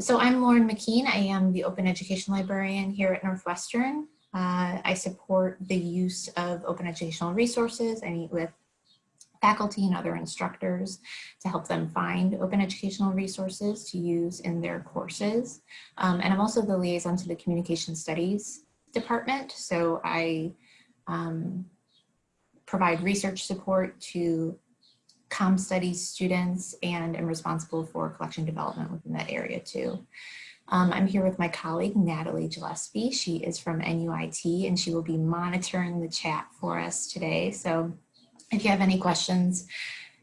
So I'm Lauren McKean. I am the Open Education Librarian here at Northwestern. Uh, I support the use of open educational resources. I meet with faculty and other instructors to help them find open educational resources to use in their courses. Um, and I'm also the liaison to the Communication Studies Department. So I um, provide research support to com studies students and am responsible for collection development within that area too. Um, I'm here with my colleague, Natalie Gillespie. She is from NUIT and she will be monitoring the chat for us today. So if you have any questions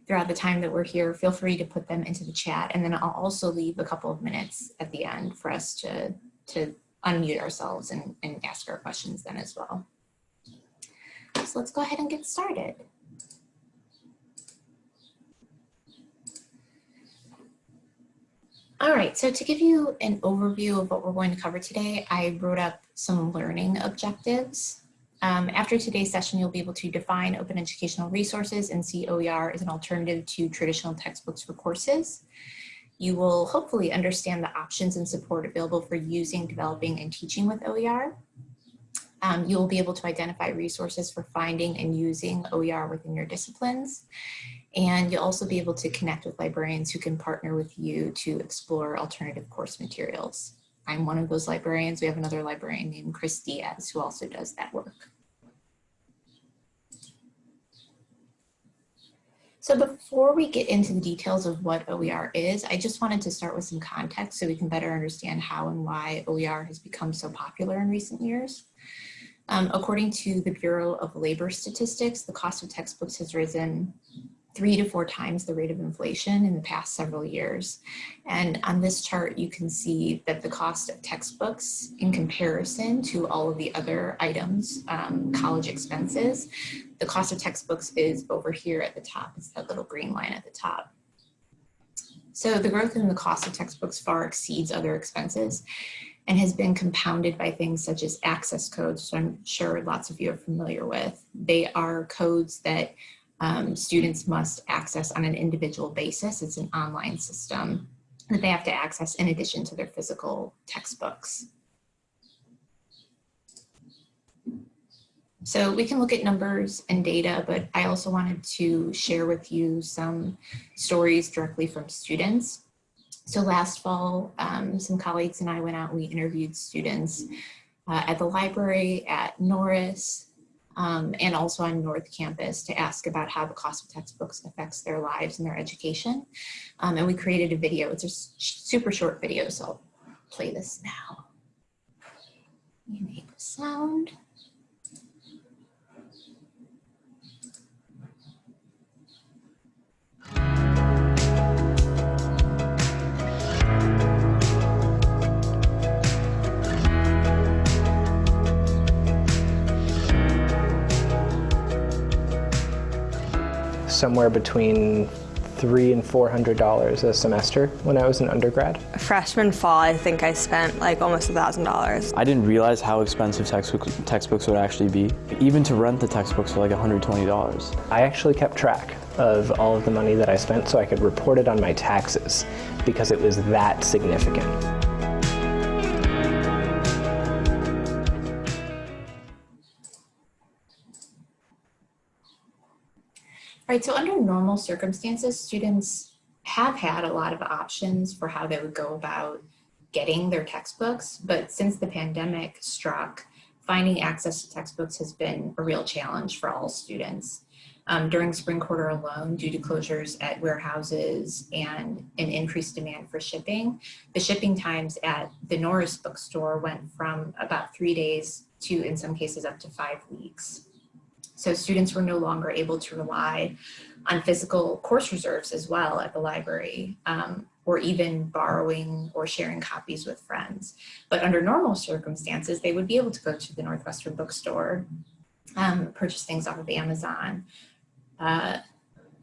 throughout the time that we're here, feel free to put them into the chat. And then I'll also leave a couple of minutes at the end for us to, to unmute ourselves and, and ask our questions then as well. So let's go ahead and get started. All right, so to give you an overview of what we're going to cover today, I wrote up some learning objectives. Um, after today's session, you'll be able to define open educational resources and see OER as an alternative to traditional textbooks for courses. You will hopefully understand the options and support available for using, developing, and teaching with OER. Um, you will be able to identify resources for finding and using OER within your disciplines. And you'll also be able to connect with librarians who can partner with you to explore alternative course materials. I'm one of those librarians. We have another librarian named Chris Diaz who also does that work. So before we get into the details of what OER is, I just wanted to start with some context so we can better understand how and why OER has become so popular in recent years. Um, according to the Bureau of Labor Statistics, the cost of textbooks has risen three to four times the rate of inflation in the past several years. And on this chart, you can see that the cost of textbooks in comparison to all of the other items, um, college expenses, the cost of textbooks is over here at the top. It's that little green line at the top. So the growth in the cost of textbooks far exceeds other expenses and has been compounded by things such as access codes, which I'm sure lots of you are familiar with. They are codes that um, students must access on an individual basis. It's an online system that they have to access in addition to their physical textbooks. So we can look at numbers and data, but I also wanted to share with you some stories directly from students. So last fall, um, some colleagues and I went out and we interviewed students uh, at the library, at Norris, um, and also on North Campus to ask about how the cost of textbooks affects their lives and their education. Um, and we created a video. It's a super short video, so I'll play this now. Enable sound. Somewhere between three and four hundred dollars a semester when I was an undergrad. Freshman fall, I think I spent like almost a thousand dollars. I didn't realize how expensive textbooks textbooks would actually be. Even to rent the textbooks for like $120. I actually kept track of all of the money that I spent so I could report it on my taxes because it was that significant. Right, so under normal circumstances, students have had a lot of options for how they would go about getting their textbooks, but since the pandemic struck, finding access to textbooks has been a real challenge for all students. Um, during spring quarter alone, due to closures at warehouses and an increased demand for shipping, the shipping times at the Norris bookstore went from about three days to, in some cases, up to five weeks. So students were no longer able to rely on physical course reserves as well at the library, um, or even borrowing or sharing copies with friends. But under normal circumstances, they would be able to go to the Northwestern bookstore, um, purchase things off of Amazon. Uh,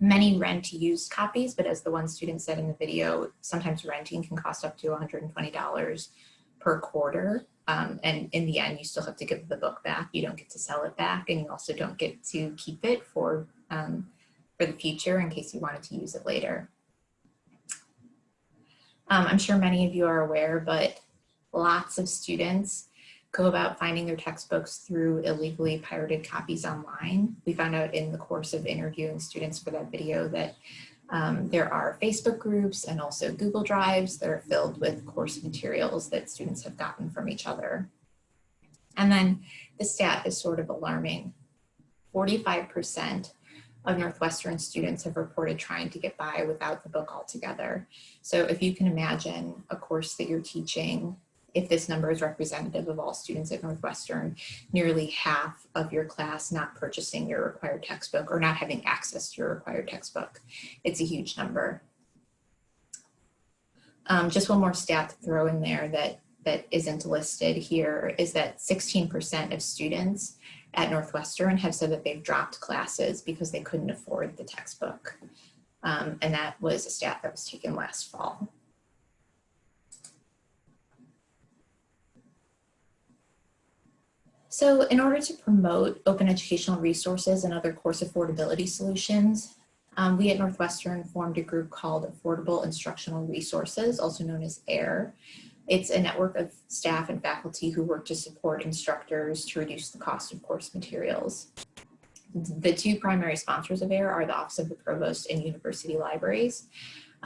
many rent used copies, but as the one student said in the video, sometimes renting can cost up to $120 per quarter. Um, and in the end, you still have to give the book back. You don't get to sell it back and you also don't get to keep it for, um, for the future in case you wanted to use it later. Um, I'm sure many of you are aware, but lots of students go about finding their textbooks through illegally pirated copies online. We found out in the course of interviewing students for that video that um, there are Facebook groups and also Google Drives that are filled with course materials that students have gotten from each other. And then the stat is sort of alarming. 45% of Northwestern students have reported trying to get by without the book altogether. So if you can imagine a course that you're teaching, if this number is representative of all students at Northwestern, nearly half of your class not purchasing your required textbook or not having access to your required textbook. It's a huge number. Um, just one more stat to throw in there that, that isn't listed here is that 16% of students at Northwestern have said that they've dropped classes because they couldn't afford the textbook. Um, and that was a stat that was taken last fall. So in order to promote open educational resources and other course affordability solutions, um, we at Northwestern formed a group called Affordable Instructional Resources, also known as AIR. It's a network of staff and faculty who work to support instructors to reduce the cost of course materials. The two primary sponsors of AIR are the Office of the Provost and University Libraries.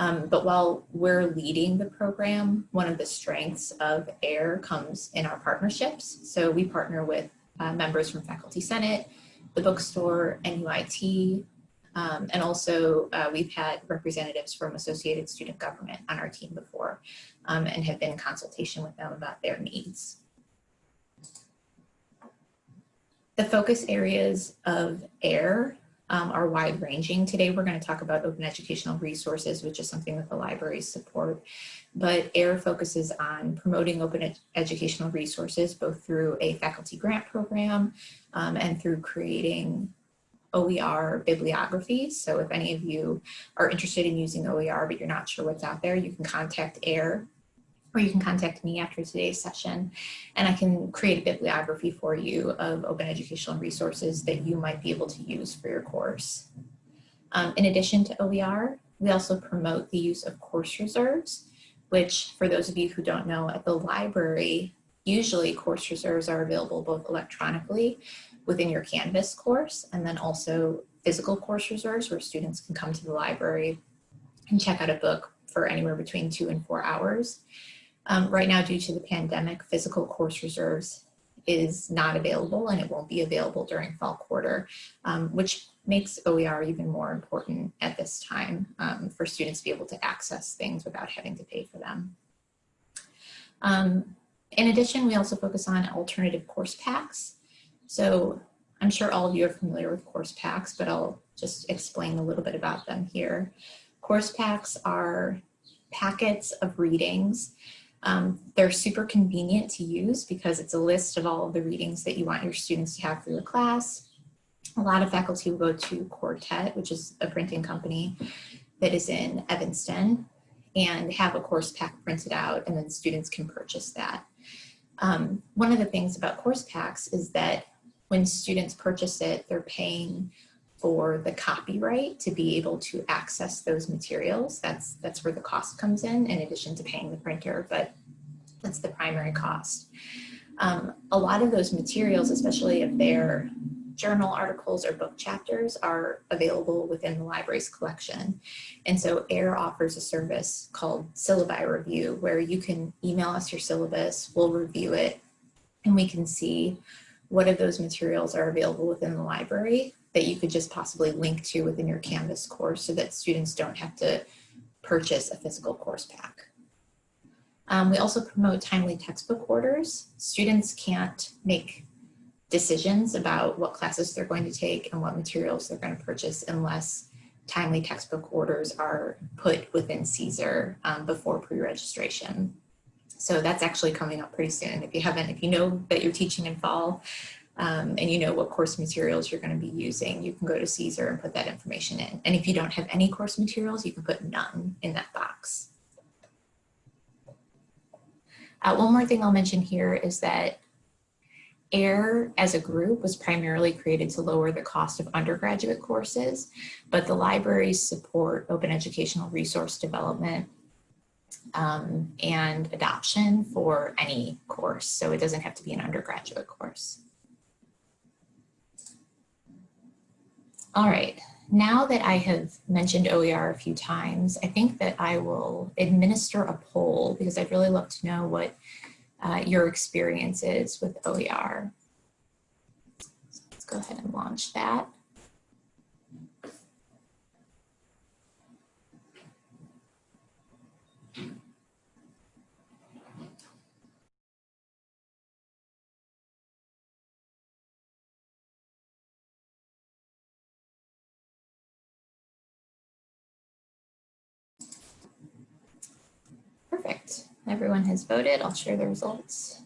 Um, but while we're leading the program, one of the strengths of AIR comes in our partnerships. So we partner with uh, members from Faculty Senate, the bookstore, NUIT, um, and also uh, we've had representatives from Associated Student Government on our team before um, and have been in consultation with them about their needs. The focus areas of AIR um, are wide ranging. Today, we're going to talk about open educational resources, which is something that the libraries support. But AIR focuses on promoting open ed educational resources, both through a faculty grant program um, and through creating OER bibliographies. So if any of you are interested in using OER, but you're not sure what's out there, you can contact AIR or you can contact me after today's session and I can create a bibliography for you of open educational resources that you might be able to use for your course. Um, in addition to OER, we also promote the use of course reserves, which for those of you who don't know, at the library, usually course reserves are available both electronically within your Canvas course and then also physical course reserves where students can come to the library and check out a book for anywhere between two and four hours. Um, right now, due to the pandemic, physical course reserves is not available and it won't be available during fall quarter, um, which makes OER even more important at this time um, for students to be able to access things without having to pay for them. Um, in addition, we also focus on alternative course packs. So I'm sure all of you are familiar with course packs, but I'll just explain a little bit about them here. Course packs are packets of readings um, they're super convenient to use because it's a list of all of the readings that you want your students to have for your class. A lot of faculty will go to Quartet, which is a printing company that is in Evanston, and have a course pack printed out, and then students can purchase that. Um, one of the things about course packs is that when students purchase it, they're paying for the copyright to be able to access those materials. That's, that's where the cost comes in, in addition to paying the printer, but that's the primary cost. Um, a lot of those materials, especially if they're journal articles or book chapters are available within the library's collection. And so AIR offers a service called Syllabi Review where you can email us your syllabus, we'll review it, and we can see what of those materials are available within the library that you could just possibly link to within your Canvas course so that students don't have to purchase a physical course pack. Um, we also promote timely textbook orders. Students can't make decisions about what classes they're going to take and what materials they're going to purchase unless timely textbook orders are put within CAESAR um, before pre-registration. So that's actually coming up pretty soon. If you haven't, if you know that you're teaching in fall, um, and you know what course materials you're going to be using, you can go to CAESAR and put that information in. And if you don't have any course materials, you can put none in that box. Uh, one more thing I'll mention here is that AIR as a group was primarily created to lower the cost of undergraduate courses, but the libraries support open educational resource development um, and adoption for any course. So it doesn't have to be an undergraduate course. All right, now that I have mentioned OER a few times, I think that I will administer a poll because I'd really love to know what uh, your experience is with OER. So let's go ahead and launch that. Perfect. Everyone has voted. I'll share the results.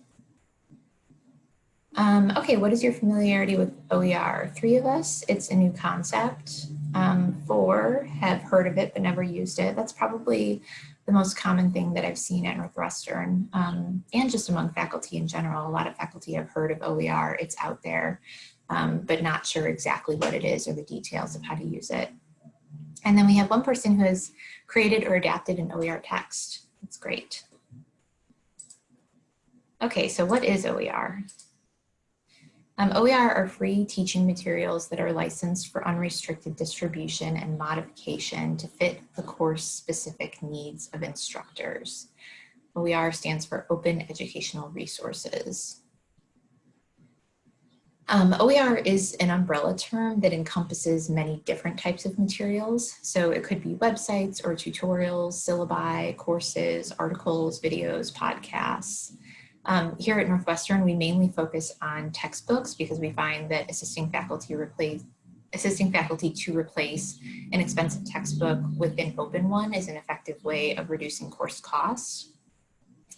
Um, okay, what is your familiarity with OER? Three of us, it's a new concept. Um, four have heard of it but never used it. That's probably the most common thing that I've seen at Northwestern um, and just among faculty in general. A lot of faculty have heard of OER, it's out there, um, but not sure exactly what it is or the details of how to use it. And then we have one person who has created or adapted an OER text. That's great. Okay, so what is OER? Um, OER are free teaching materials that are licensed for unrestricted distribution and modification to fit the course specific needs of instructors. OER stands for Open Educational Resources. Um, OER is an umbrella term that encompasses many different types of materials. So it could be websites or tutorials, syllabi, courses, articles, videos, podcasts. Um, here at Northwestern, we mainly focus on textbooks because we find that assisting faculty replace assisting faculty to replace an expensive textbook with an open one is an effective way of reducing course costs.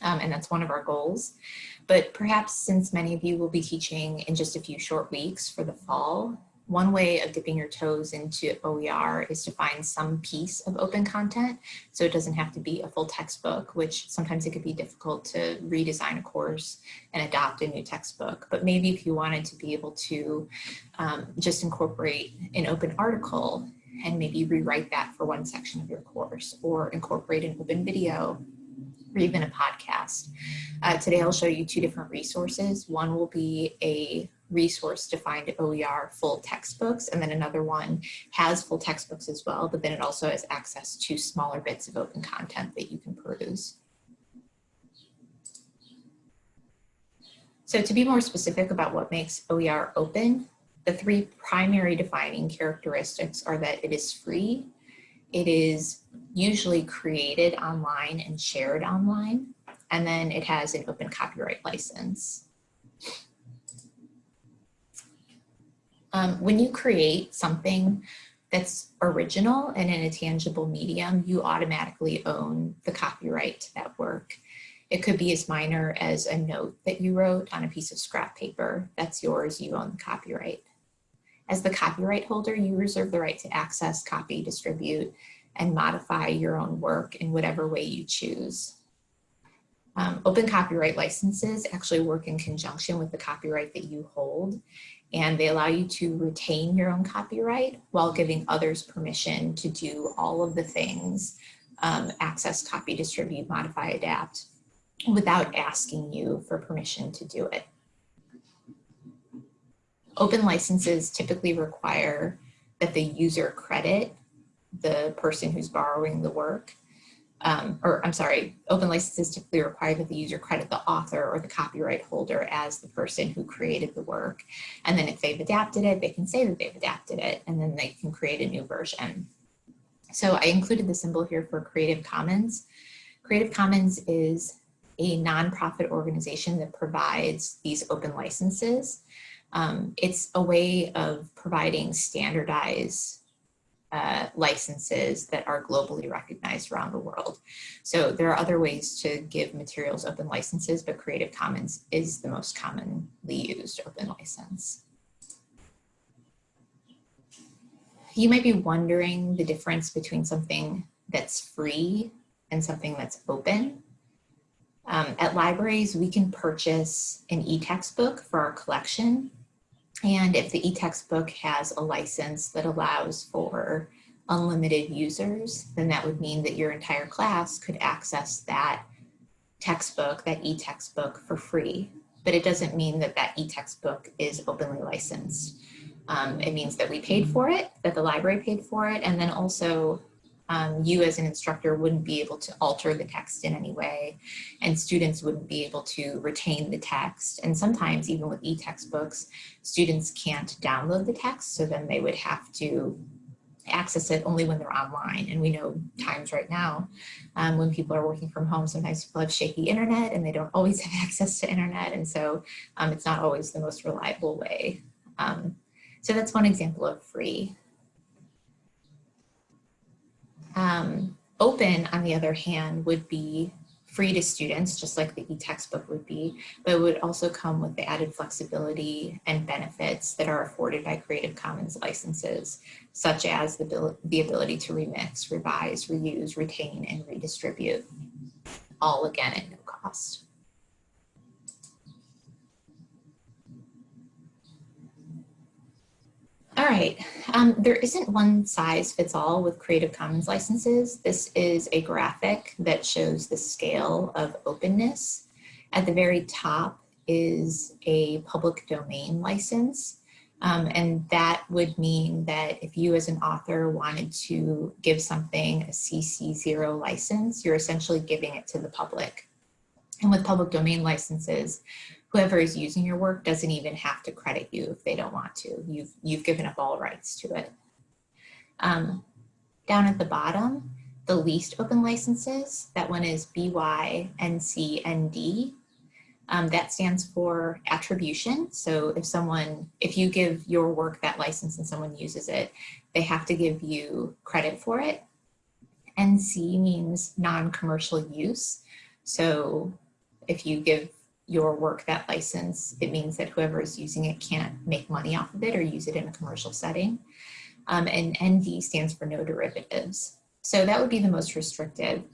Um, and that's one of our goals. But perhaps since many of you will be teaching in just a few short weeks for the fall, one way of dipping your toes into OER is to find some piece of open content. So it doesn't have to be a full textbook, which sometimes it could be difficult to redesign a course and adopt a new textbook. But maybe if you wanted to be able to um, just incorporate an open article and maybe rewrite that for one section of your course or incorporate an open video or even a podcast. Uh, today I'll show you two different resources. One will be a resource to find OER full textbooks and then another one has full textbooks as well, but then it also has access to smaller bits of open content that you can peruse. So to be more specific about what makes OER open, the three primary defining characteristics are that it is free, it is usually created online and shared online, and then it has an open copyright license. Um, when you create something that's original and in a tangible medium, you automatically own the copyright to that work. It could be as minor as a note that you wrote on a piece of scrap paper. That's yours, you own the copyright. As the copyright holder, you reserve the right to access, copy, distribute, and modify your own work in whatever way you choose. Um, open copyright licenses actually work in conjunction with the copyright that you hold, and they allow you to retain your own copyright while giving others permission to do all of the things, um, access, copy, distribute, modify, adapt, without asking you for permission to do it. Open licenses typically require that the user credit the person who's borrowing the work. Um, or I'm sorry, open licenses typically require that the user credit the author or the copyright holder as the person who created the work. And then if they've adapted it, they can say that they've adapted it and then they can create a new version. So I included the symbol here for Creative Commons. Creative Commons is a nonprofit organization that provides these open licenses. Um, it's a way of providing standardized uh, licenses that are globally recognized around the world. So there are other ways to give materials open licenses, but Creative Commons is the most commonly used open license. You might be wondering the difference between something that's free and something that's open. Um, at libraries, we can purchase an e-textbook for our collection and if the e-textbook has a license that allows for unlimited users, then that would mean that your entire class could access that textbook, that e-textbook for free. But it doesn't mean that that e-textbook is openly licensed. Um, it means that we paid for it, that the library paid for it, and then also um, you as an instructor wouldn't be able to alter the text in any way, and students wouldn't be able to retain the text. And sometimes even with e-textbooks, students can't download the text, so then they would have to access it only when they're online. And we know times right now um, when people are working from home, sometimes people have shaky internet and they don't always have access to internet. And so um, it's not always the most reliable way. Um, so that's one example of free. Um, open, on the other hand, would be free to students, just like the e-textbook would be, but it would also come with the added flexibility and benefits that are afforded by Creative Commons licenses, such as the, the ability to remix, revise, reuse, retain, and redistribute, all again at no cost. All right, um, there isn't one size fits all with Creative Commons licenses. This is a graphic that shows the scale of openness. At the very top is a public domain license. Um, and that would mean that if you as an author wanted to give something a CC0 license, you're essentially giving it to the public. And with public domain licenses, whoever is using your work doesn't even have to credit you if they don't want to. You've, you've given up all rights to it. Um, down at the bottom, the least open licenses, that one is BY BYNCND. Um, that stands for attribution. So if someone, if you give your work that license and someone uses it, they have to give you credit for it. NC means non-commercial use. So if you give your work that license, it means that whoever is using it can't make money off of it or use it in a commercial setting. Um, and ND stands for no derivatives. So that would be the most restrictive.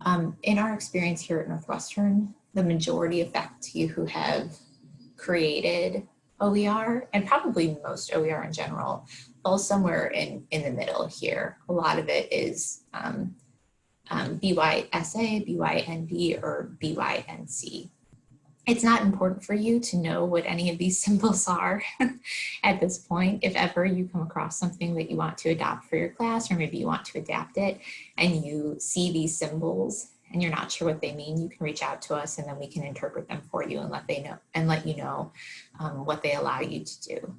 Um, in our experience here at Northwestern, the majority of faculty who have created OER, and probably most OER in general, fall somewhere in, in the middle here. A lot of it is um, um, BYSA, BYND, or BYNC it's not important for you to know what any of these symbols are at this point. If ever you come across something that you want to adopt for your class, or maybe you want to adapt it and you see these symbols and you're not sure what they mean, you can reach out to us and then we can interpret them for you and let they know and let you know um, what they allow you to do.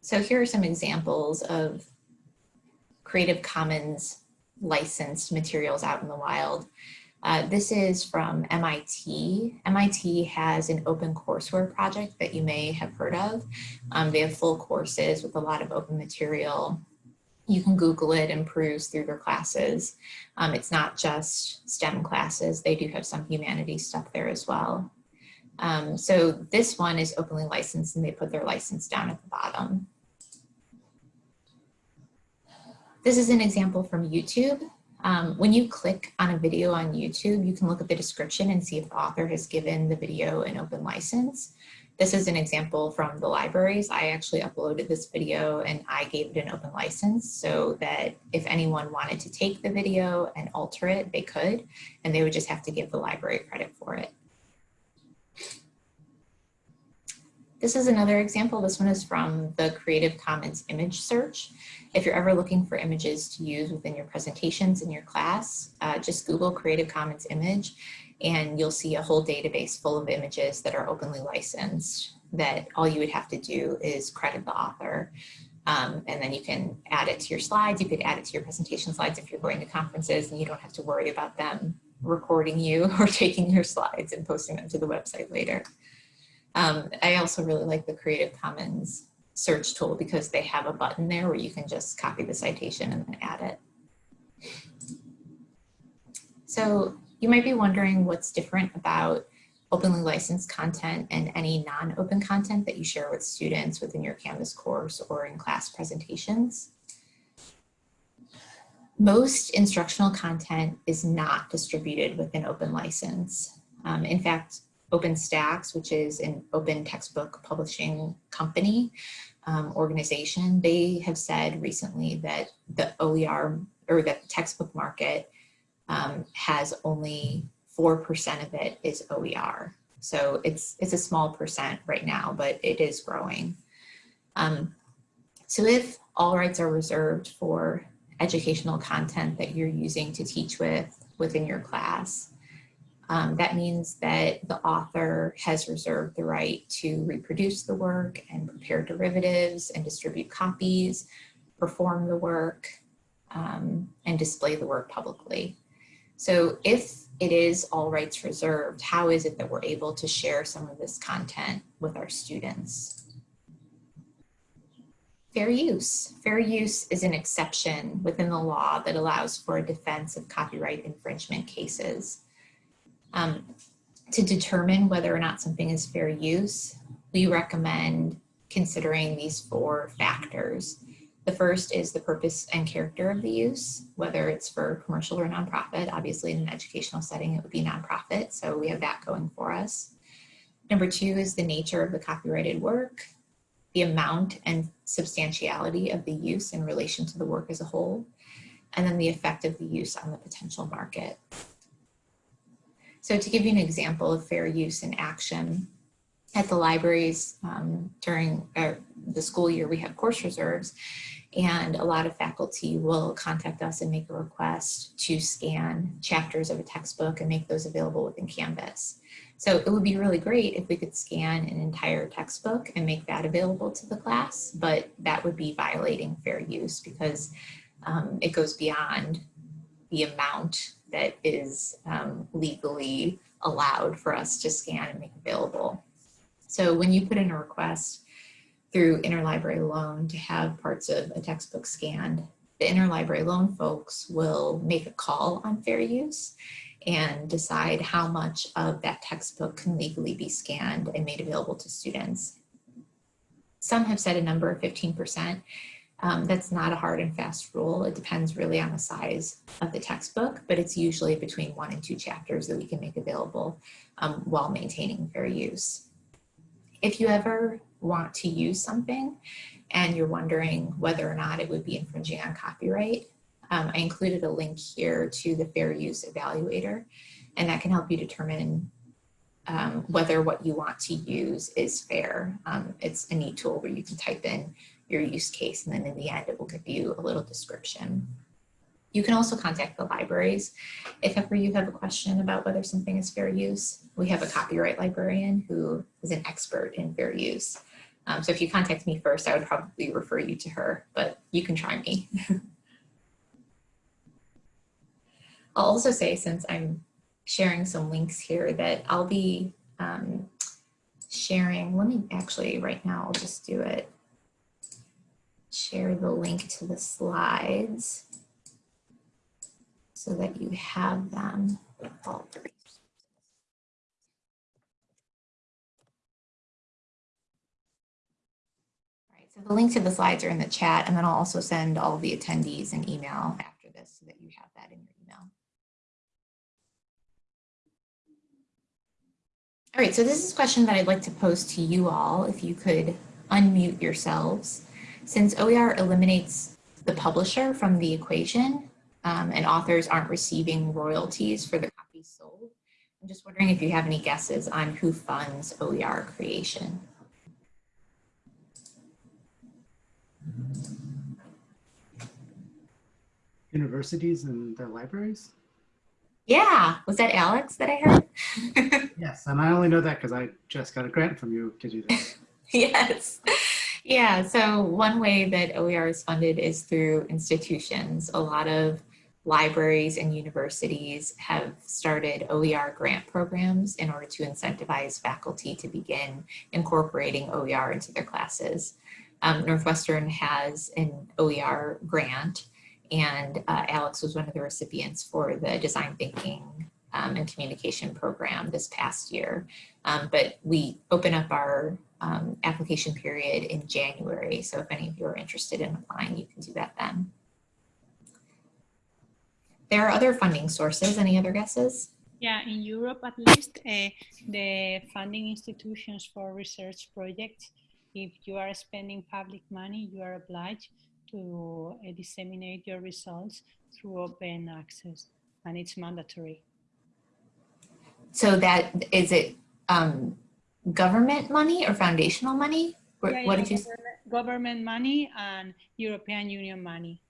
So here are some examples of Creative Commons licensed materials out in the wild. Uh, this is from MIT. MIT has an open courseware project that you may have heard of. Um, they have full courses with a lot of open material. You can Google it and peruse through their classes. Um, it's not just STEM classes. They do have some humanities stuff there as well. Um, so this one is openly licensed and they put their license down at the bottom. This is an example from YouTube. Um, when you click on a video on YouTube, you can look at the description and see if the author has given the video an open license. This is an example from the libraries. I actually uploaded this video and I gave it an open license so that if anyone wanted to take the video and alter it, they could, and they would just have to give the library credit for it. This is another example. This one is from the Creative Commons image search. If you're ever looking for images to use within your presentations in your class, uh, just Google Creative Commons image and you'll see a whole database full of images that are openly licensed that all you would have to do is credit the author. Um, and then you can add it to your slides. You could add it to your presentation slides if you're going to conferences and you don't have to worry about them recording you or taking your slides and posting them to the website later. Um, I also really like the Creative Commons search tool because they have a button there where you can just copy the citation and then add it. So you might be wondering what's different about openly licensed content and any non-open content that you share with students within your Canvas course or in class presentations. Most instructional content is not distributed with an open license. Um, in fact, OpenStax, which is an open textbook publishing company, um, organization, they have said recently that the OER or that the textbook market um, has only 4% of it is OER. So it's, it's a small percent right now, but it is growing. Um, so if all rights are reserved for educational content that you're using to teach with within your class, um, that means that the author has reserved the right to reproduce the work and prepare derivatives and distribute copies, perform the work, um, and display the work publicly. So if it is all rights reserved, how is it that we're able to share some of this content with our students? Fair use. Fair use is an exception within the law that allows for a defense of copyright infringement cases. Um, to determine whether or not something is fair use, we recommend considering these four factors. The first is the purpose and character of the use, whether it's for commercial or nonprofit. Obviously, in an educational setting, it would be nonprofit, so we have that going for us. Number two is the nature of the copyrighted work, the amount and substantiality of the use in relation to the work as a whole, and then the effect of the use on the potential market. So to give you an example of fair use in action, at the libraries um, during uh, the school year, we have course reserves and a lot of faculty will contact us and make a request to scan chapters of a textbook and make those available within Canvas. So it would be really great if we could scan an entire textbook and make that available to the class, but that would be violating fair use because um, it goes beyond the amount that is um, legally allowed for us to scan and make available. So when you put in a request through interlibrary loan to have parts of a textbook scanned, the interlibrary loan folks will make a call on fair use and decide how much of that textbook can legally be scanned and made available to students. Some have said a number of 15%. Um, that's not a hard and fast rule. It depends really on the size of the textbook, but it's usually between one and two chapters that we can make available um, while maintaining fair use. If you ever want to use something and you're wondering whether or not it would be infringing on copyright, um, I included a link here to the fair use evaluator, and that can help you determine um, whether what you want to use is fair. Um, it's a neat tool where you can type in your use case, and then in the end, it will give you a little description. You can also contact the libraries if ever you have a question about whether something is fair use. We have a copyright librarian who is an expert in fair use. Um, so if you contact me first, I would probably refer you to her, but you can try me. I'll also say, since I'm sharing some links here, that I'll be um, sharing, let me actually right now, I'll just do it. Share the link to the slides so that you have them all three. So the link to the slides are in the chat, and then I'll also send all the attendees an email after this so that you have that in your email. All right, so this is a question that I'd like to pose to you all, if you could unmute yourselves. Since OER eliminates the publisher from the equation um, and authors aren't receiving royalties for the copies sold, I'm just wondering if you have any guesses on who funds OER creation. Universities and their libraries? Yeah, was that Alex that I heard? yes, and I only know that because I just got a grant from you to do yes. Yeah, so one way that OER is funded is through institutions. A lot of libraries and universities have started OER grant programs in order to incentivize faculty to begin incorporating OER into their classes. Um, Northwestern has an OER grant and uh, Alex was one of the recipients for the design thinking um, and communication program this past year. Um, but we open up our um, application period in January. So if any of you are interested in applying, you can do that then. There are other funding sources. Any other guesses? Yeah, in Europe at least, uh, the funding institutions for research projects, if you are spending public money, you are obliged to uh, disseminate your results through open access, and it's mandatory. So that is it um, government money or foundational money? Yeah, What yeah, did you? s- government- Government money and European Union money.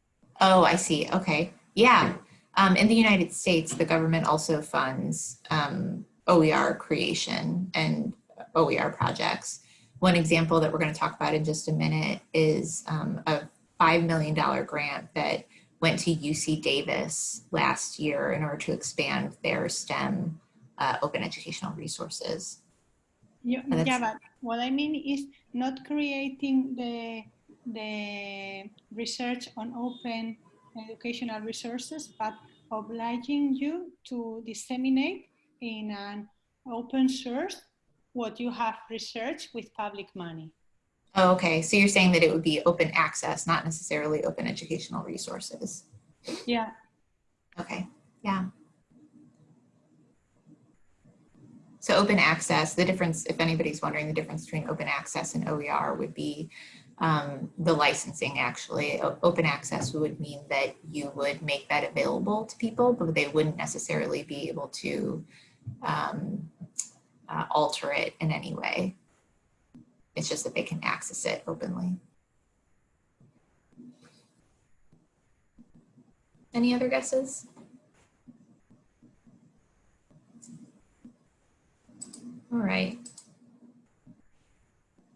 Oh, I see. Okay. Yeah. Um, in the United States, the government also funds um, OER creation and OER projects. One example that we're going to talk about in just a minute is um, a $5 million grant that went to UC Davis last year in order to expand their STEM uh, open educational resources. Yeah, yeah, but what I mean is not creating the the research on open educational resources, but obliging you to disseminate in an open source what you have researched with public money. Oh, okay. So you're saying that it would be open access, not necessarily open educational resources. Yeah, Okay, yeah. So open access, the difference, if anybody's wondering, the difference between open access and OER would be um, the licensing actually. O- Open access would mean that you would make that available to people, but they wouldn't necessarily be able to um, uh, alter it in any way. It's just that they can access it openly. Any other guesses? All right.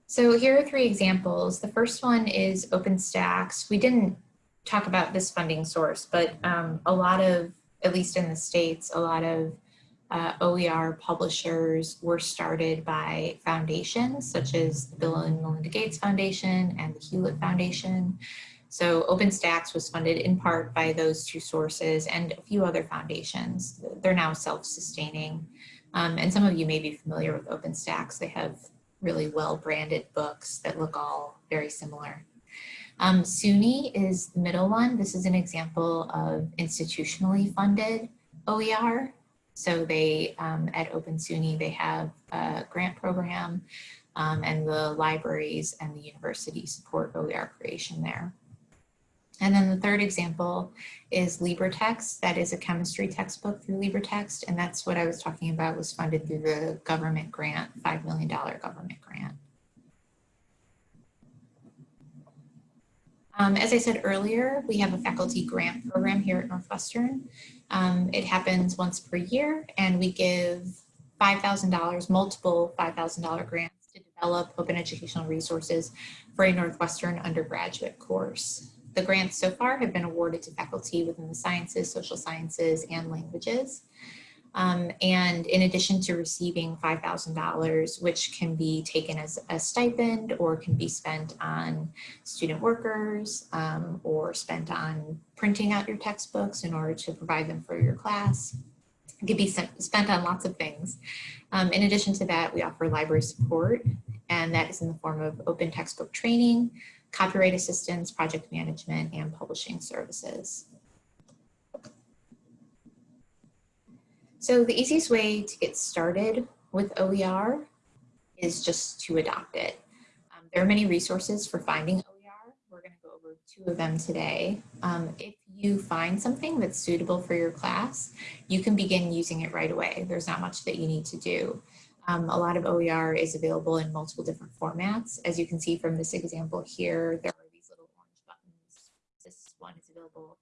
So here are three examples. The first one is OpenStax. We didn't talk about this funding source, but um, a lot of, at least in the States, a lot of uh, OER publishers were started by foundations such as the Bill and Melinda Gates Foundation and the Hewlett Foundation. So OpenStax was funded in part by those two sources and a few other foundations. They're now self-sustaining. Um, and some of you may be familiar with OpenStax. They have really well branded books that look all very similar. Um, SUNY is the middle one. This is an example of institutionally funded OER. So they, um, at Open SUNY, they have a grant program um, and the libraries and the university support OER creation there. And then the third example is LibreText. That is a chemistry textbook through LibreText. And that's what I was talking about was funded through the government grant, $5 million government grant. Um, as I said earlier, we have a faculty grant program here at Northwestern. Um, it happens once per year and we give $5,000, multiple $5,000 grants to develop open educational resources for a Northwestern undergraduate course. The grants so far have been awarded to faculty within the sciences, social sciences, and languages. Um, and in addition to receiving $5,000, which can be taken as a stipend or can be spent on student workers um, or spent on printing out your textbooks in order to provide them for your class. It could be spent on lots of things. Um, in addition to that, we offer library support, and that is in the form of open textbook training, copyright assistance, project management, and publishing services. So the easiest way to get started with OER is just to adopt it. Um, there are many resources for finding OER. We're going to go over two of them today. Um, if you find something that's suitable for your class, you can begin using it right away. There's not much that you need to do. Um, a lot of OER is available in multiple different formats. As you can see from this example here, there are these little orange buttons. This one is available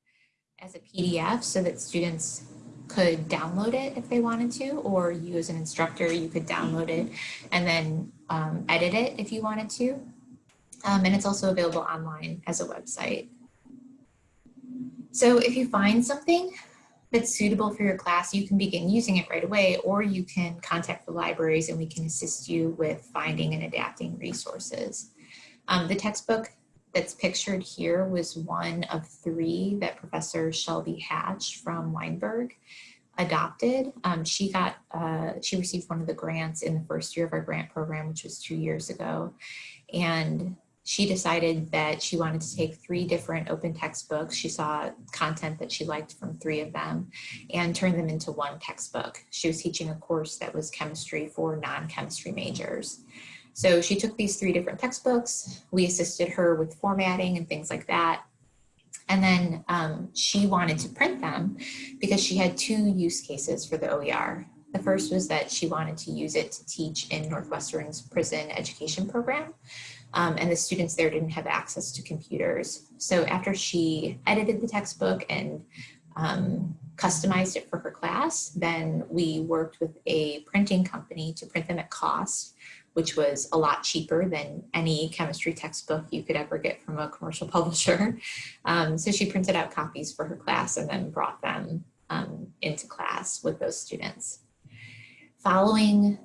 as a PDF so that students could download it if they wanted to, or you as an instructor, you could download it and then um, edit it if you wanted to. Um, and it's also available online as a website. So if you find something that's suitable for your class, you can begin using it right away, or you can contact the libraries and we can assist you with finding and adapting resources. Um, the textbook that's pictured here was one of three that Professor Shelby Hatch from Weinberg adopted. Um, she got, uh, she received one of the grants in the first year of our grant program, which was two years ago. And she decided that she wanted to take three different open textbooks. She saw content that she liked from three of them and turn them into one textbook. She was teaching a course that was chemistry for non-chemistry majors. So she took these three different textbooks. We assisted her with formatting and things like that. And then um, she wanted to print them because she had two use cases for the OER. The first was that she wanted to use it to teach in Northwestern's prison education program. Um, and the students there didn't have access to computers. So after she edited the textbook and um, customized it for her class, then we worked with a printing company to print them at cost, which was a lot cheaper than any chemistry textbook you could ever get from a commercial publisher. Um, so she printed out copies for her class and then brought them um, into class with those students. Following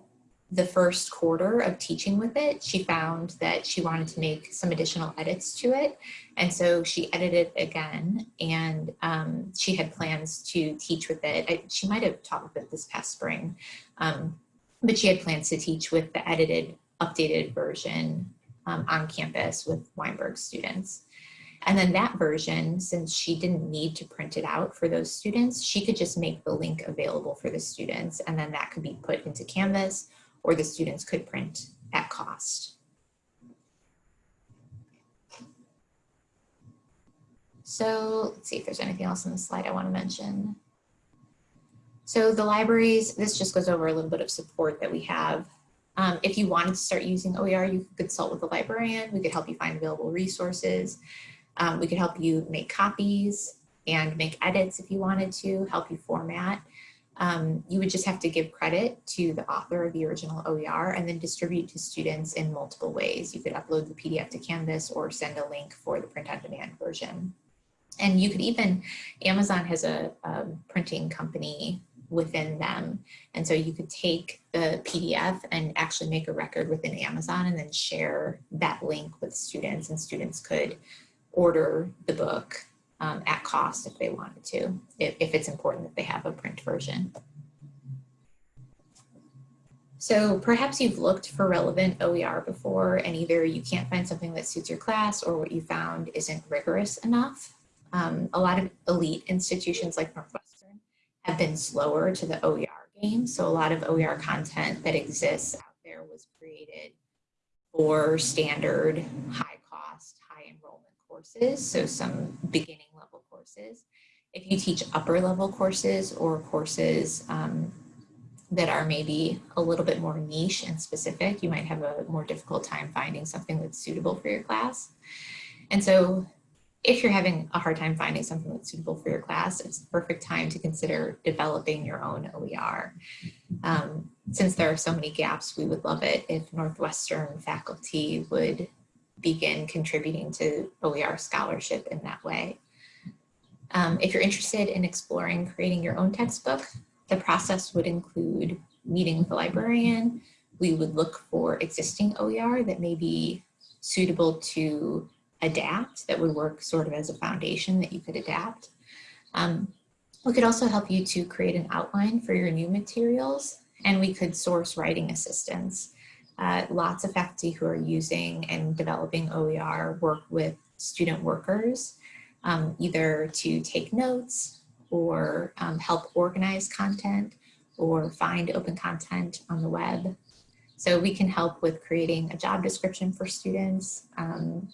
the first quarter of teaching with it, she found that she wanted to make some additional edits to it. And so she edited again and um, she had plans to teach with it. I, she might have taught with it this past spring, um, but she had plans to teach with the edited, updated version um, on campus with Weinberg students. And then that version, since she didn't need to print it out for those students, she could just make the link available for the students and then that could be put into Canvas or the students could print at cost. So let's see if there's anything else on the slide I want to mention. So the libraries, this just goes over a little bit of support that we have. Um, if you wanted to start using OER, you could consult with a librarian. We could help you find available resources. Um, we could help you make copies and make edits if you wanted to, help you format. Um, you would just have to give credit to the author of the original OER and then distribute to students in multiple ways. You could upload the PDF to Canvas or send a link for the print on demand version. And you could even, Amazon has a, a printing company within them. And so you could take the PDF and actually make a record within Amazon and then share that link with students and students could order the book um, at cost if they wanted to, if, if it's important that they have a print version. So perhaps you've looked for relevant OER before and either you can't find something that suits your class or what you found isn't rigorous enough. Um, a lot of elite institutions like Northwestern have been slower to the OER game. So a lot of OER content that exists out there was created for standard high cost, high enrollment courses. So some beginning courses. If you teach upper level courses or courses um, that are maybe a little bit more niche and specific, you might have a more difficult time finding something that's suitable for your class. And so if you're having a hard time finding something that's suitable for your class, it's the perfect time to consider developing your own OER. Um, since there are so many gaps, we would love it if Northwestern faculty would begin contributing to OER scholarship in that way. Um, if you're interested in exploring creating your own textbook, the process would include meeting with a librarian. We would look for existing OER that may be suitable to adapt, that would work sort of as a foundation that you could adapt. Um, we could also help you to create an outline for your new materials, and we could source writing assistance. Uh, lots of faculty who are using and developing OER work with student workers, um, either to take notes or um, help organize content or find open content on the web. So we can help with creating a job description for students um,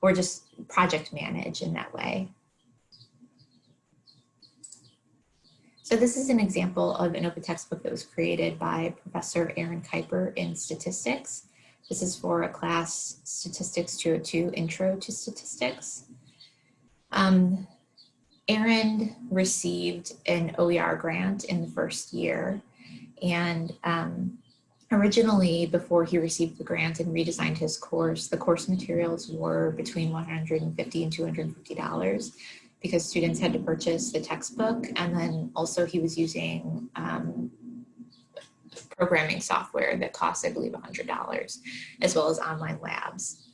or just project manage in that way. So this is an example of an open textbook that was created by Professor Aaron Kuyper in statistics. This is for a class Statistics 202 Intro to Statistics. Um, Aaron received an OER grant in the first year and um, originally before he received the grant and redesigned his course, the course materials were between 150 and $250 because students had to purchase the textbook and then also he was using um, programming software that costs, I believe, $100 as well as online labs.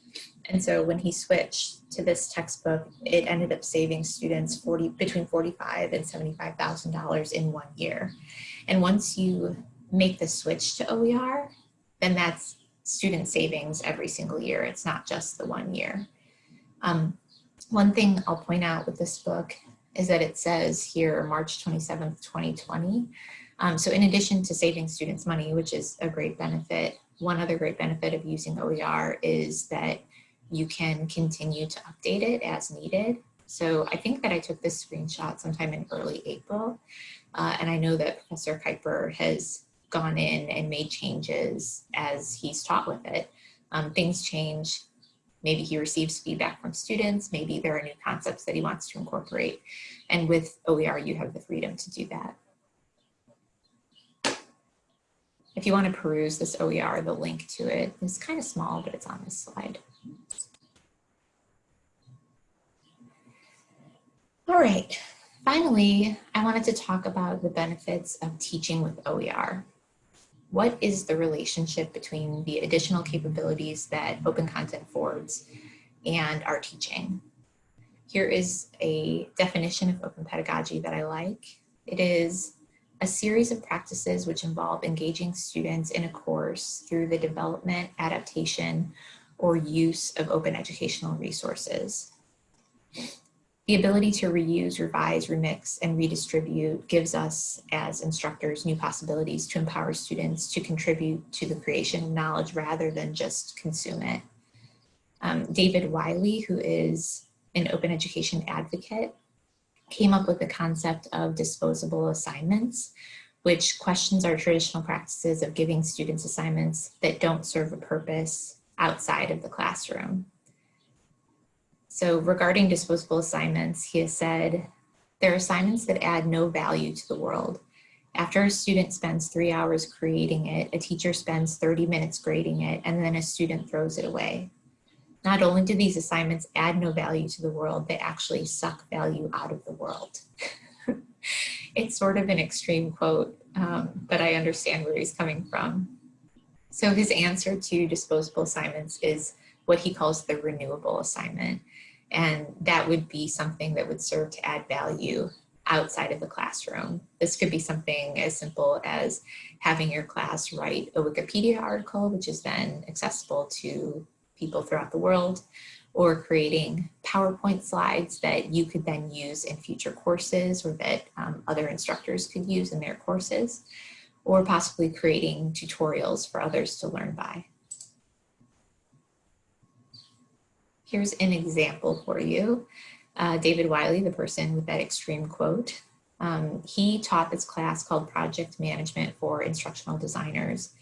And so when he switched to this textbook, it ended up saving students 40 between 45 and $75,000 in one year. And once you make the switch to OER, then that's student savings every single year. It's not just the one year. Um, one thing I'll point out with this book is that it says here March 27th, 2020. Um, so in addition to saving students money, which is a great benefit, one other great benefit of using OER is that you can continue to update it as needed. So I think that I took this screenshot sometime in early April. Uh, and I know that Professor Kuyper has gone in and made changes as he's taught with it. Um, things change. Maybe he receives feedback from students. Maybe there are new concepts that he wants to incorporate. And with OER, you have the freedom to do that. If you want to peruse this OER, the link to it is kind of small, but it's on this slide. All right, finally, I wanted to talk about the benefits of teaching with OER. What is the relationship between the additional capabilities that open content affords and our teaching? Here is a definition of open pedagogy that I like. It is a series of practices which involve engaging students in a course through the development, adaptation, or use of open educational resources. The ability to reuse, revise, remix, and redistribute gives us as instructors new possibilities to empower students to contribute to the creation of knowledge rather than just consume it. Um, David Wiley, who is an open education advocate, came up with the concept of disposable assignments, which questions our traditional practices of giving students assignments that don't serve a purpose outside of the classroom. So regarding disposable assignments, he has said, there are assignments that add no value to the world. After a student spends three hours creating it, a teacher spends 30 minutes grading it, and then a student throws it away. Not only do these assignments add no value to the world, they actually suck value out of the world. it's sort of an extreme quote, um, but I understand where he's coming from. So his answer to disposable assignments is what he calls the renewable assignment. And that would be something that would serve to add value outside of the classroom. This could be something as simple as having your class write a Wikipedia article, which is then accessible to people throughout the world, or creating PowerPoint slides that you could then use in future courses or that um, other instructors could use in their courses, or possibly creating tutorials for others to learn by. Here's an example for you. Uh, David Wiley, the person with that extreme quote, um, he taught this class called Project Management for Instructional Designers.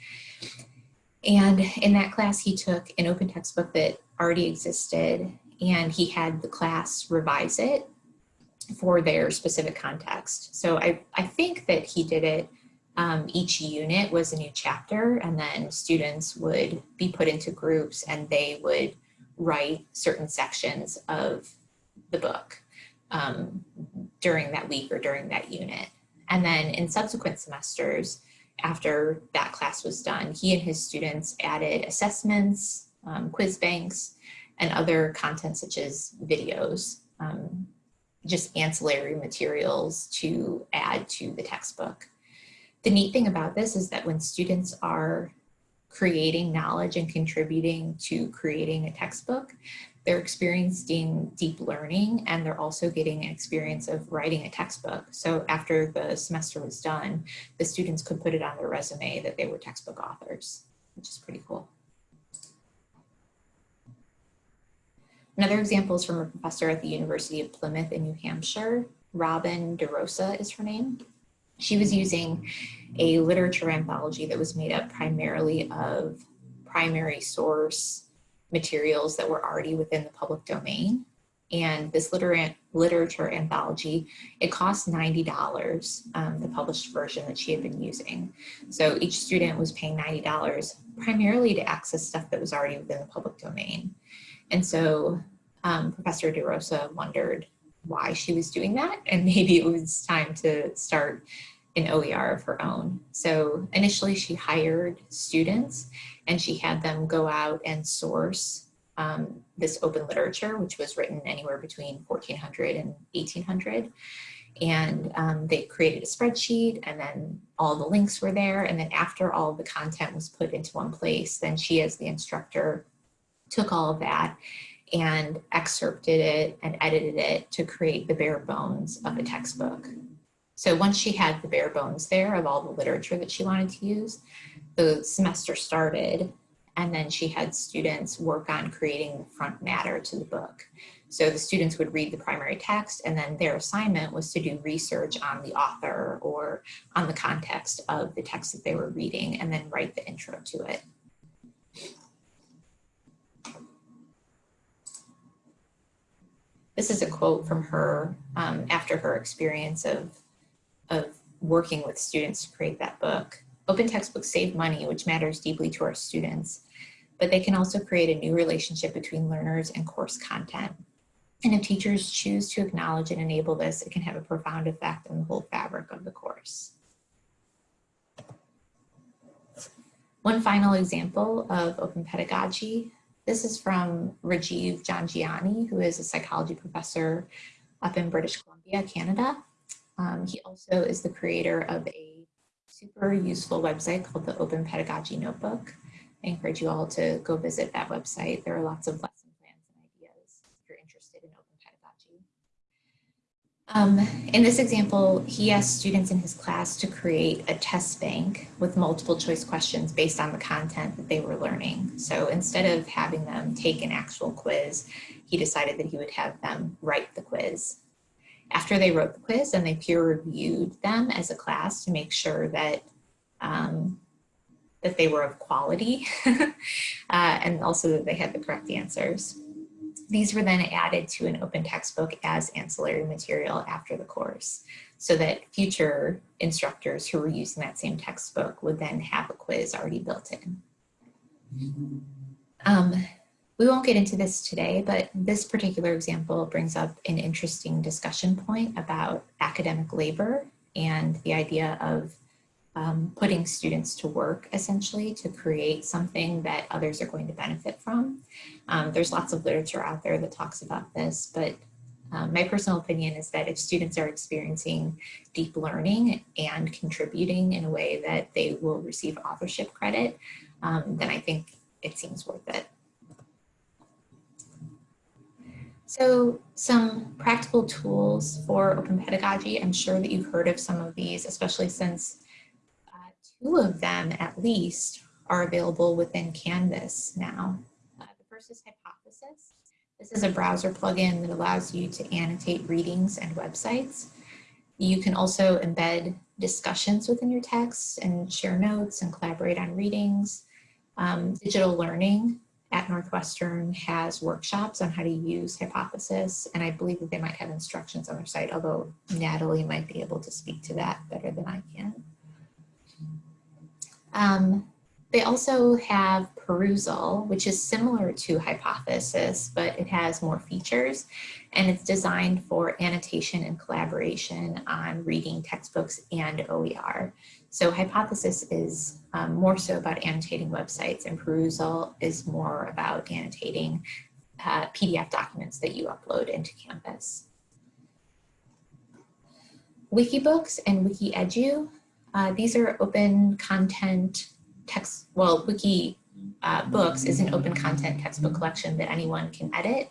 And in that class, he took an open textbook that already existed and he had the class revise it for their specific context. So I, I think that he did it, um, each unit was a new chapter and then students would be put into groups and they would write certain sections of the book um, during that week or during that unit. And then in subsequent semesters, after that class was done, he and his students added assessments, um, quiz banks, and other content such as videos, um, just ancillary materials to add to the textbook. The neat thing about this is that when students are creating knowledge and contributing to creating a textbook. They're experiencing deep learning and they're also getting an experience of writing a textbook. So after the semester was done, the students could put it on their resume that they were textbook authors, which is pretty cool. Another example is from a professor at the University of Plymouth in New Hampshire. Robin DeRosa is her name. She was using a literature anthology that was made up primarily of primary source materials that were already within the public domain. And this liter literature anthology, it cost $90, um, the published version that she had been using. So each student was paying $90 primarily to access stuff that was already within the public domain. And so um, Professor DeRosa wondered why she was doing that. And maybe it was time to start an OER of her own. So initially she hired students and she had them go out and source um, this open literature, which was written anywhere between 1400 and 1800. And um, they created a spreadsheet and then all the links were there. And then after all the content was put into one place, then she as the instructor took all of that and excerpted it and edited it to create the bare bones of a textbook. So once she had the bare bones there of all the literature that she wanted to use, the semester started and then she had students work on creating the front matter to the book. So the students would read the primary text and then their assignment was to do research on the author or on the context of the text that they were reading and then write the intro to it. This is a quote from her um, after her experience of, of working with students to create that book. Open textbooks save money, which matters deeply to our students, but they can also create a new relationship between learners and course content. And if teachers choose to acknowledge and enable this, it can have a profound effect on the whole fabric of the course. One final example of open pedagogy this is from Rajiv Jhangiani, who is a psychology professor up in British Columbia, Canada. Um, he also is the creator of a super useful website called the Open Pedagogy Notebook. I encourage you all to go visit that website. There are lots of lesson plans and ideas if you're interested in open pedagogy. Um, in this example, he asked students in his class to create a test bank with multiple choice questions based on the content that they were learning. So instead of having them take an actual quiz, he decided that he would have them write the quiz. After they wrote the quiz and they peer reviewed them as a class to make sure that um, that they were of quality uh, and also that they had the correct answers. These were then added to an open textbook as ancillary material after the course so that future instructors who were using that same textbook would then have a quiz already built in. Um, we won't get into this today, but this particular example brings up an interesting discussion point about academic labor and the idea of um, putting students to work essentially to create something that others are going to benefit from. Um, there's lots of literature out there that talks about this, but um, my personal opinion is that if students are experiencing deep learning and contributing in a way that they will receive authorship credit, um, then I think it seems worth it. So some practical tools for open pedagogy. I'm sure that you've heard of some of these, especially since two of them at least are available within Canvas now. Uh, the first is Hypothesis. This is a browser plugin that allows you to annotate readings and websites. You can also embed discussions within your text and share notes and collaborate on readings. Um, digital learning at Northwestern has workshops on how to use Hypothesis, and I believe that they might have instructions on their site, although Natalie might be able to speak to that better than I can. Um, they also have Perusall, which is similar to Hypothesis, but it has more features and it's designed for annotation and collaboration on reading textbooks and OER. So Hypothesis is um, more so about annotating websites and Perusall is more about annotating uh, PDF documents that you upload into Canvas. Wikibooks and WikiEdu uh, these are open content text, well, Wiki uh, Books is an open content textbook collection that anyone can edit.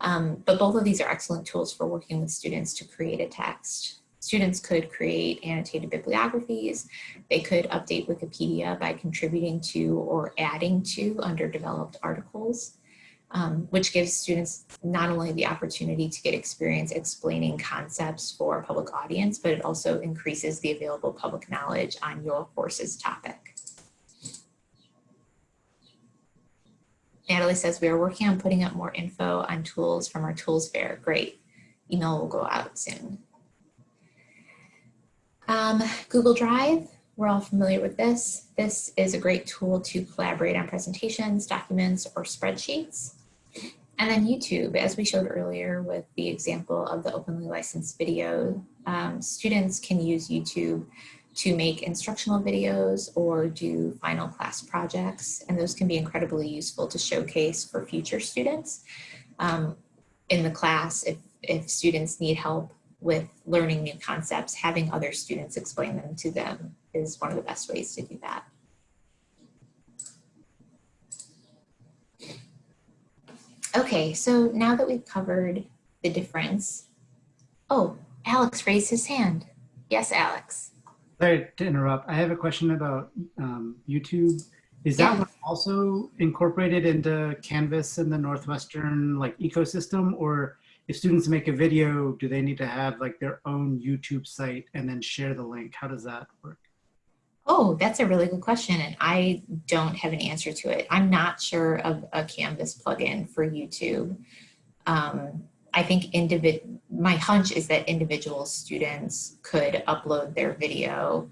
Um, but both of these are excellent tools for working with students to create a text. Students could create annotated bibliographies. They could update Wikipedia by contributing to or adding to underdeveloped articles um, which gives students not only the opportunity to get experience explaining concepts for a public audience, but it also increases the available public knowledge on your course's topic. Natalie says, we are working on putting up more info on tools from our tools fair. Great. Email will go out soon. Um, Google Drive, we're all familiar with this. This is a great tool to collaborate on presentations, documents, or spreadsheets. And then YouTube, as we showed earlier with the example of the openly licensed video, um, students can use YouTube to make instructional videos or do final class projects. And those can be incredibly useful to showcase for future students. Um, in the class, if, if students need help with learning new concepts, having other students explain them to them is one of the best ways to do that. Okay, so now that we've covered the difference, oh, Alex raised his hand. Yes, Alex. Sorry to interrupt. I have a question about um, YouTube. Is that Yeah. also incorporated into Canvas in the Northwestern like ecosystem? Or if students make a video, do they need to have like their own YouTube site and then share the link? How does that work? Oh, that's a really good question, and I don't have an answer to it. I'm not sure of a Canvas plugin for YouTube. Um, I think my hunch is that individual students could upload their video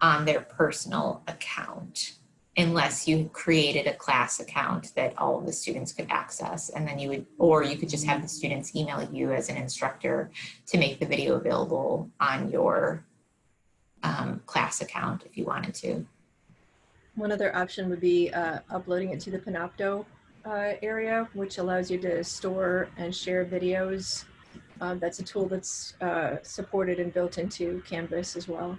on their personal account unless you created a class account that all of the students could access and then you would or you could just have the students email you as an instructor to make the video available on your um, class account if you wanted to. One other option would be uh, uploading it to the Panopto uh, area, which allows you to store and share videos. Um, that's a tool that's uh, supported and built into Canvas as well.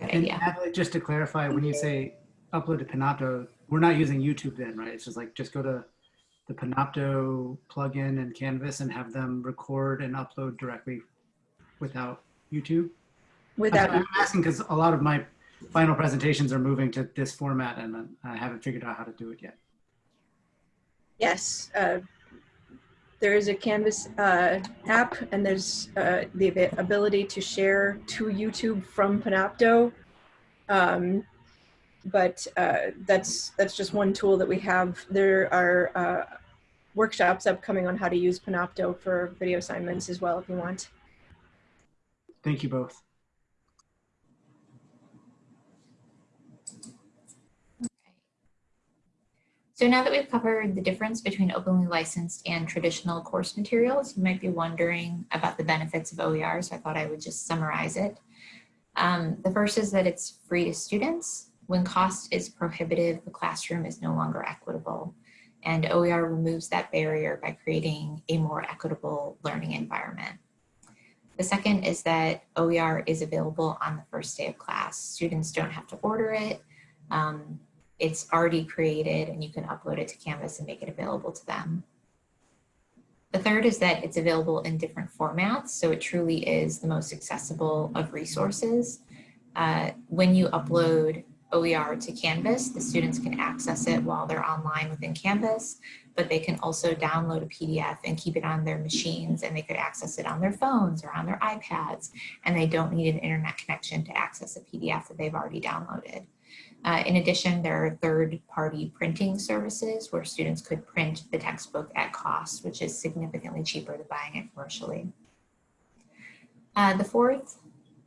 Good And idea. Natalie, just to clarify, when you say upload to Panopto, we're not using YouTube then, right? It's just like, just go to the Panopto plugin and Canvas and have them record and upload directly without YouTube? Without, I'm asking because a lot of my final presentations are moving to this format and uh, I haven't figured out how to do it yet. yes, uh, there is a Canvas uh, app, and there's uh, the ability to share to YouTube from Panopto. Um, but uh, that's that's just one tool that we have. There are uh, workshops upcoming on how to use Panopto for video assignments as well, if you want. Thank you both. So now that we've covered the difference between openly licensed and traditional course materials, you might be wondering about the benefits of OER, so I thought I would just summarize it. Um, the first is that it's free to students. When cost is prohibitive, the classroom is no longer equitable. And OER removes that barrier by creating a more equitable learning environment. The second is that OER is available on the first day of class. Students don't have to order it. Um, it's already created and you can upload it to Canvas and make it available to them. The third is that it's available in different formats, so it truly is the most accessible of resources. Uh, when you upload OER to Canvas, the students can access it while they're online within Canvas, but they can also download a PDF and keep it on their machines and they could access it on their phones or on their iPads, and they don't need an internet connection to access a PDF that they've already downloaded. Uh, in addition, there are third-party printing services where students could print the textbook at cost, which is significantly cheaper than buying it commercially. Uh, the fourth,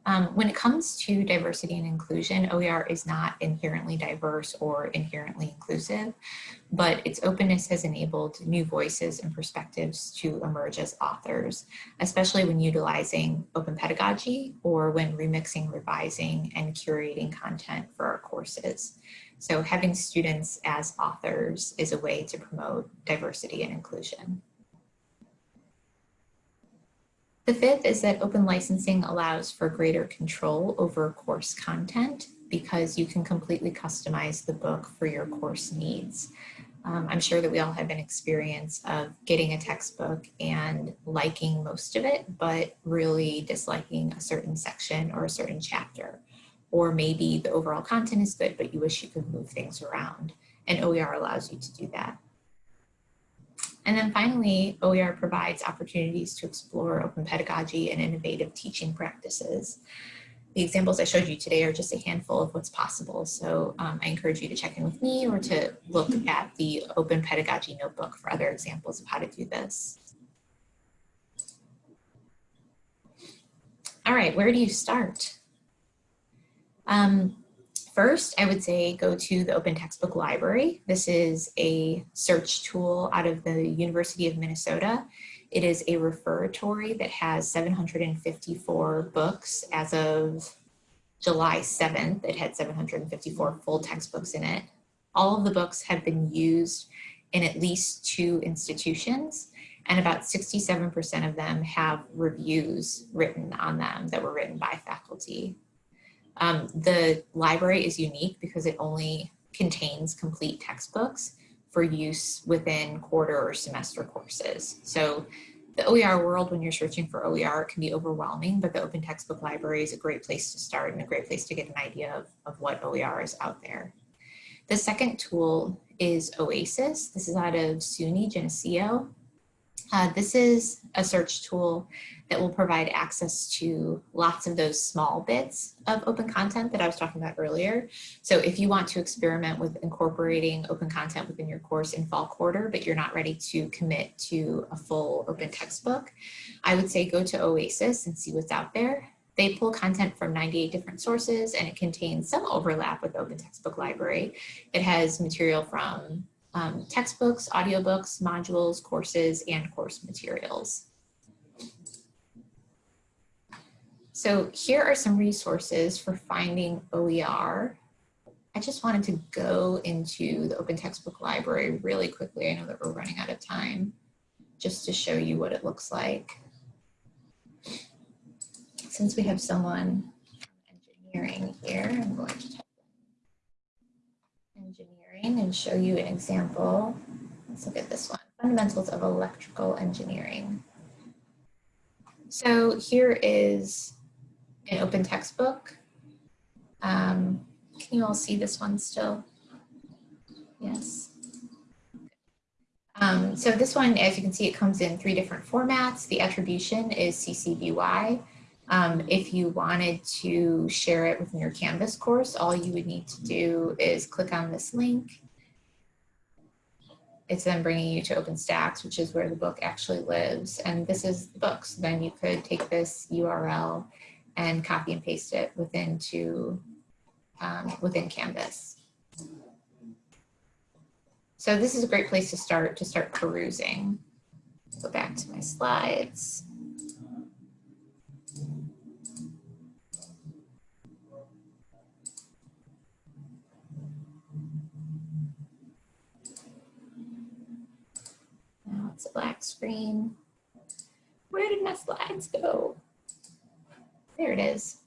um, when it comes to diversity and inclusion, OER is not inherently diverse or inherently inclusive, but its openness has enabled new voices and perspectives to emerge as authors, especially when utilizing open pedagogy or when remixing, revising, and curating content for our courses. So having students as authors is a way to promote diversity and inclusion. The fifth is that open licensing allows for greater control over course content because you can completely customize the book for your course needs. Um, I'm sure that we all have an experience of getting a textbook and liking most of it, but really disliking a certain section or a certain chapter. Or maybe the overall content is good, but you wish you could move things around. And OER allows you to do that. And then finally, OER provides opportunities to explore open pedagogy and innovative teaching practices. The examples I showed you today are just a handful of what's possible. So um, I encourage you to check in with me or to look at the Open Pedagogy Notebook for other examples of how to do this. All right, where do you start? Um, First, I would say go to the Open Textbook Library. This is a search tool out of the University of Minnesota. It is a referatory that has 754 books as of July 7th, it had 754 full textbooks in it. All of the books have been used in at least two institutions, and about 67% of them have reviews written on them that were written by faculty. Um, the library is unique because it only contains complete textbooks for use within quarter or semester courses. So the OER world, when you're searching for OER, can be overwhelming, but the Open Textbook Library is a great place to start and a great place to get an idea of, of what OER is out there. The second tool is OASIS. This is out of SUNY Geneseo. Uh, this is a search tool that will provide access to lots of those small bits of open content that I was talking about earlier. So if you want to experiment with incorporating open content within your course in fall quarter, but you're not ready to commit to a full open textbook, I would say go to OASIS and see what's out there. They pull content from 98 different sources and it contains some overlap with Open Textbook Library. It has material from um, textbooks, audiobooks, modules, courses, and course materials. So here are some resources for finding OER. I just wanted to go into the Open Textbook Library really quickly. I know that we're running out of time just to show you what it looks like. Since we have someone engineering here, I'm going to and show you an example. Let's look at this one, fundamentals of electrical engineering. So here is an open textbook. Um, can you all see this one still? Yes. Um, so this one, as you can see, it comes in three different formats. The attribution is CC BY. Um, if you wanted to share it within your Canvas course, all you would need to do is click on this link. It's then bringing you to OpenStax, which is where the book actually lives. And this is the book. So then you could take this URL and copy and paste it within to um, within Canvas. So this is a great place to start to start perusing. Go back to my slides. It's a black screen. Where did my slides go? There it is.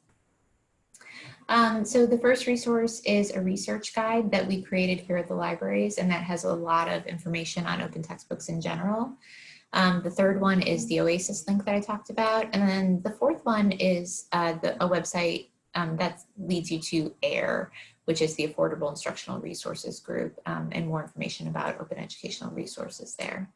Um, so the first resource is a research guide that we created here at the libraries and that has a lot of information on open textbooks in general. Um, the third one is the OASIS link that I talked about. And then the fourth one is uh, the, a website um, that leads you to AIR, which is the Affordable Instructional Resources Group um, and more information about open educational resources there.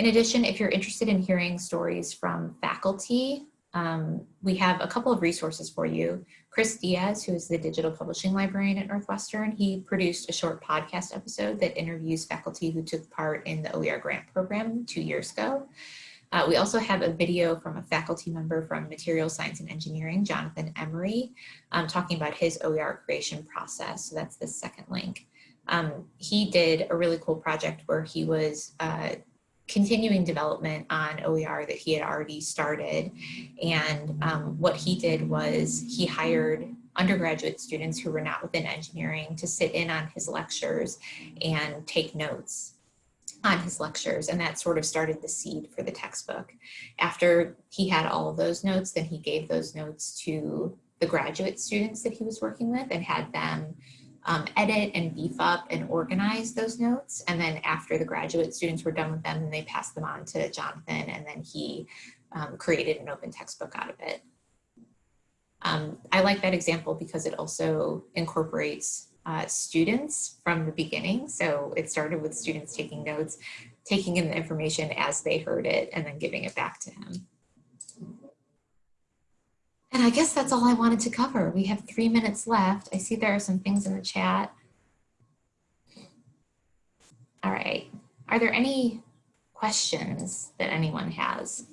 In addition, if you're interested in hearing stories from faculty um, we have a couple of resources for you. Chris Diaz, who is the digital publishing librarian at Northwestern, he produced a short podcast episode that interviews faculty who took part in the OER grant program two years ago. Uh, we also have a video from a faculty member from Material Science and Engineering, Jonathan Emery, um, talking about his OER creation process. So that's the second link. Um, he did a really cool project where he was uh, continuing development on OER that he had already started. And um, what he did was he hired undergraduate students who were not within engineering to sit in on his lectures and take notes on his lectures and that sort of started the seed for the textbook. After he had all of those notes, then he gave those notes to the graduate students that he was working with and had them um, edit and beef up and organize those notes. And then after the graduate students were done with them, they passed them on to Jonathan and then he um, created an open textbook out of it. Um, I like that example because it also incorporates uh, students from the beginning. So it started with students taking notes, taking in the information as they heard it and then giving it back to him. And I guess that's all I wanted to cover. We have three minutes left. I see there are some things in the chat. All right. Are there any questions that anyone has?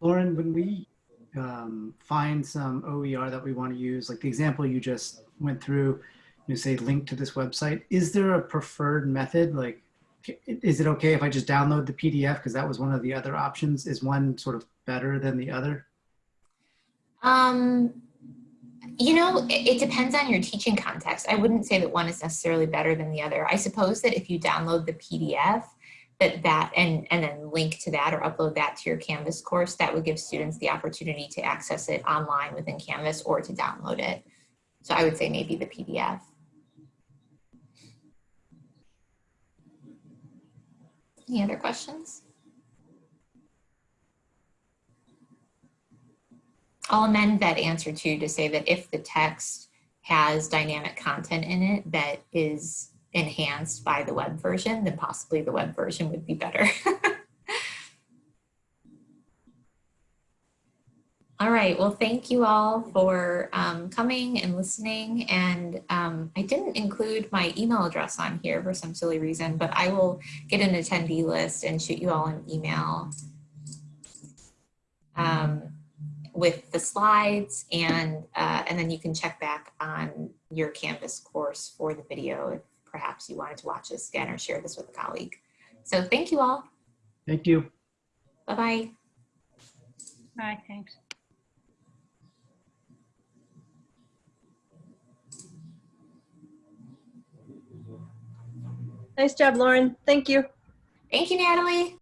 Lauren, when we um, find some OER that we want to use, like the example you just went through, you say link to this website, is there a preferred method? Like is it okay if I just download the PDF? Because that was one of the other options. Is one sort of better than the other? Um, you know, it, it depends on your teaching context. I wouldn't say that one is necessarily better than the other. I suppose that if you download the PDF, that that and and then link to that or upload that to your Canvas course, that would give students the opportunity to access it online within Canvas or to download it. So I would say maybe the PDF. Any other questions? I'll amend that answer too to say that if the text has dynamic content in it that is enhanced by the web version, then possibly the web version would be better. all right, well, thank you all for um, coming and listening. And um, I didn't include my email address on here for some silly reason, but I will get an attendee list and shoot you all an email. Um, with the slides and uh, and then you can check back on your Canvas course for the video if perhaps you wanted to watch this again or share this with a colleague. So thank you all. Thank you. Bye-bye. Bye, thanks. Nice job, Lauren. Thank you. Thank you, Natalie.